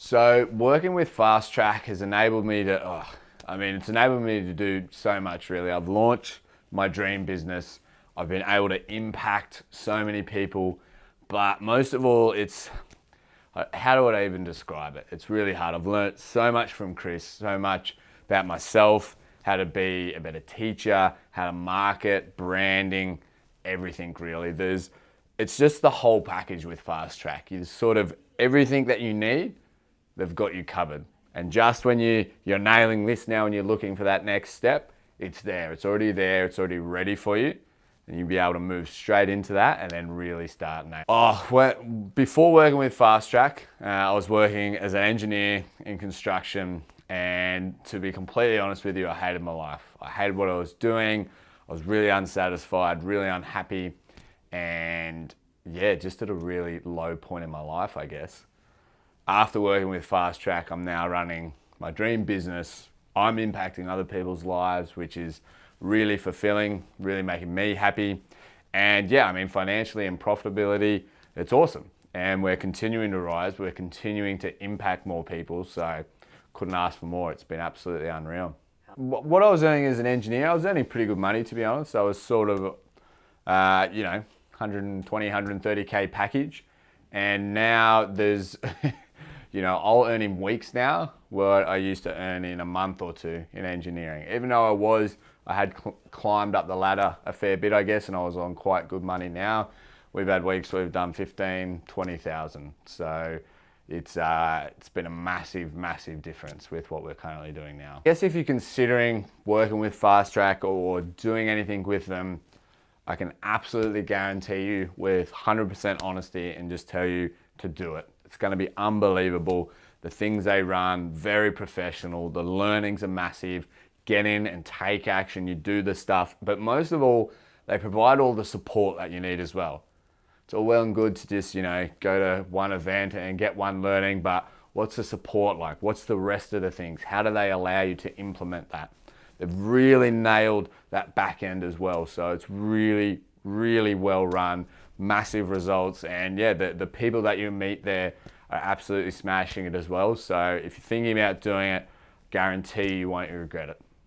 So working with Fast Track has enabled me to, oh, I mean, it's enabled me to do so much really. I've launched my dream business. I've been able to impact so many people, but most of all, it's, uh, how do I even describe it? It's really hard. I've learned so much from Chris, so much about myself, how to be a better teacher, how to market, branding, everything really. There's, it's just the whole package with Fast Track. You sort of everything that you need, they've got you covered. And just when you, you're nailing this now and you're looking for that next step, it's there. It's already there. It's already ready for you. And you'll be able to move straight into that and then really start now. Oh, well, before working with Fast Track, uh, I was working as an engineer in construction. And to be completely honest with you, I hated my life. I hated what I was doing. I was really unsatisfied, really unhappy. And yeah, just at a really low point in my life, I guess. After working with Fast Track, I'm now running my dream business. I'm impacting other people's lives, which is really fulfilling, really making me happy. And yeah, I mean, financially and profitability, it's awesome. And we're continuing to rise. We're continuing to impact more people. So couldn't ask for more. It's been absolutely unreal. What I was earning as an engineer, I was earning pretty good money, to be honest. I was sort of, uh, you know, 120, 130K package. And now there's, you know, I'll earn in weeks now what I used to earn in a month or two in engineering. Even though I was, I had cl climbed up the ladder a fair bit, I guess, and I was on quite good money now. We've had weeks we've done 15, 20,000. So it's, uh, it's been a massive, massive difference with what we're currently doing now. I guess if you're considering working with Fast Track or doing anything with them, I can absolutely guarantee you with 100% honesty and just tell you to do it. It's going to be unbelievable. The things they run, very professional. The learnings are massive. Get in and take action. You do the stuff. But most of all, they provide all the support that you need as well. It's all well and good to just, you know, go to one event and get one learning, but what's the support like? What's the rest of the things? How do they allow you to implement that? They've really nailed that back end as well. So it's really, really well run, massive results. And yeah, the, the people that you meet there are absolutely smashing it as well. So if you're thinking about doing it, guarantee you won't regret it.